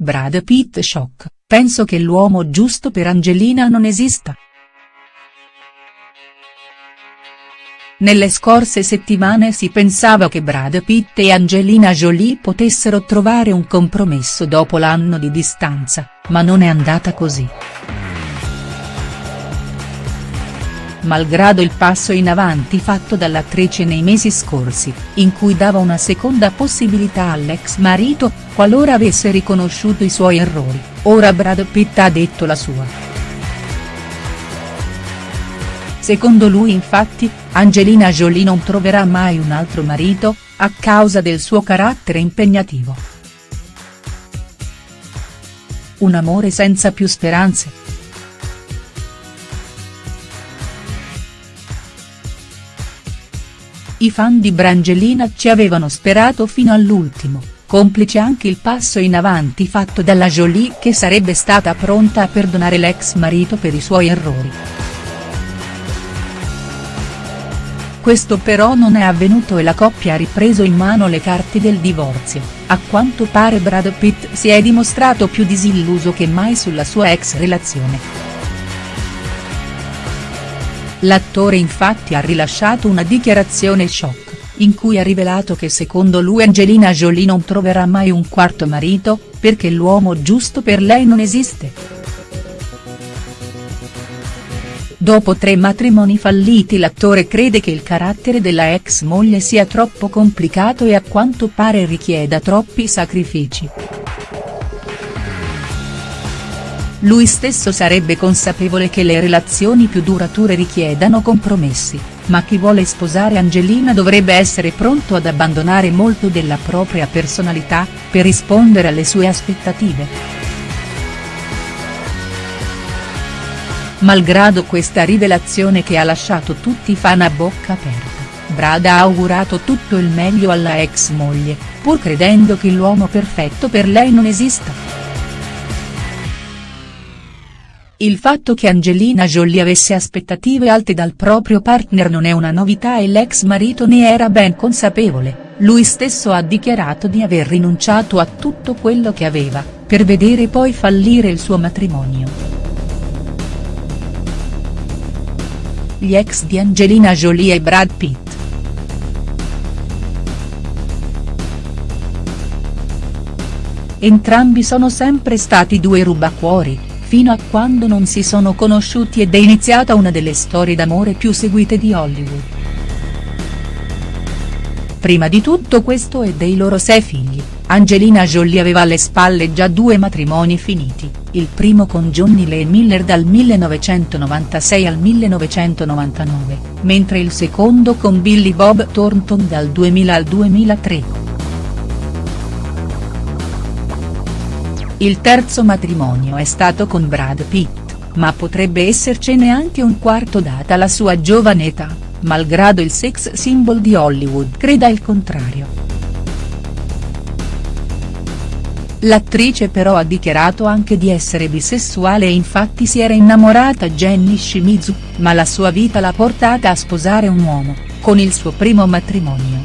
Brad Pitt shock, penso che l'uomo giusto per Angelina non esista. Nelle scorse settimane si pensava che Brad Pitt e Angelina Jolie potessero trovare un compromesso dopo l'anno di distanza, ma non è andata così. Malgrado il passo in avanti fatto dall'attrice nei mesi scorsi, in cui dava una seconda possibilità all'ex marito, qualora avesse riconosciuto i suoi errori, ora Brad Pitt ha detto la sua. Secondo lui infatti, Angelina Jolie non troverà mai un altro marito, a causa del suo carattere impegnativo. Un amore senza più speranze. I fan di Brangelina ci avevano sperato fino all'ultimo, complice anche il passo in avanti fatto dalla Jolie che sarebbe stata pronta a perdonare l'ex marito per i suoi errori. Questo però non è avvenuto e la coppia ha ripreso in mano le carte del divorzio, a quanto pare Brad Pitt si è dimostrato più disilluso che mai sulla sua ex relazione. L'attore infatti ha rilasciato una dichiarazione shock, in cui ha rivelato che secondo lui Angelina Jolie non troverà mai un quarto marito, perché l'uomo giusto per lei non esiste. Dopo tre matrimoni falliti l'attore crede che il carattere della ex moglie sia troppo complicato e a quanto pare richieda troppi sacrifici. Lui stesso sarebbe consapevole che le relazioni più durature richiedano compromessi, ma chi vuole sposare Angelina dovrebbe essere pronto ad abbandonare molto della propria personalità, per rispondere alle sue aspettative. Malgrado questa rivelazione che ha lasciato tutti i fan a bocca aperta, Brad ha augurato tutto il meglio alla ex moglie, pur credendo che l'uomo perfetto per lei non esista. Il fatto che Angelina Jolie avesse aspettative alte dal proprio partner non è una novità e l'ex marito ne era ben consapevole, lui stesso ha dichiarato di aver rinunciato a tutto quello che aveva, per vedere poi fallire il suo matrimonio. gli ex di Angelina Jolie e Brad Pitt. Entrambi sono sempre stati due rubacuori, fino a quando non si sono conosciuti ed è iniziata una delle storie d'amore più seguite di Hollywood. Prima di tutto questo e dei loro sei figli, Angelina Jolie aveva alle spalle già due matrimoni finiti, il primo con Johnny Lee Miller dal 1996 al 1999, mentre il secondo con Billy Bob Thornton dal 2000 al 2003. Il terzo matrimonio è stato con Brad Pitt, ma potrebbe essercene anche un quarto data la sua giovane età, malgrado il sex symbol di Hollywood creda il contrario. L'attrice però ha dichiarato anche di essere bisessuale e infatti si era innamorata Jenny Shimizu, ma la sua vita l'ha portata a sposare un uomo, con il suo primo matrimonio.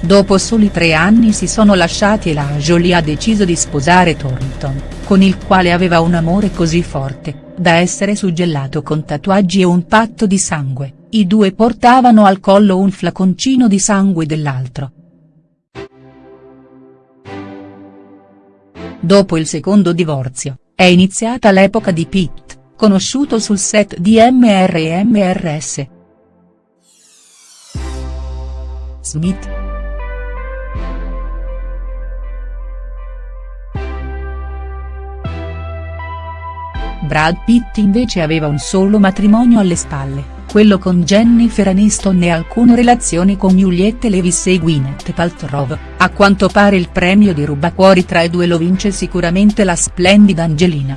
Dopo soli tre anni si sono lasciati e la Jolie ha deciso di sposare Thornton, con il quale aveva un amore così forte, da essere suggellato con tatuaggi e un patto di sangue, i due portavano al collo un flaconcino di sangue dell'altro Dopo il secondo divorzio, è iniziata l'epoca di Pitt, conosciuto sul set di MR e MRS. Smith. Brad Pitt invece aveva un solo matrimonio alle spalle quello con Jennifer Aniston e alcune relazioni con Juliette Levis e Gwyneth Paltrow, a quanto pare il premio di rubacuori tra i due lo vince sicuramente la splendida Angelina.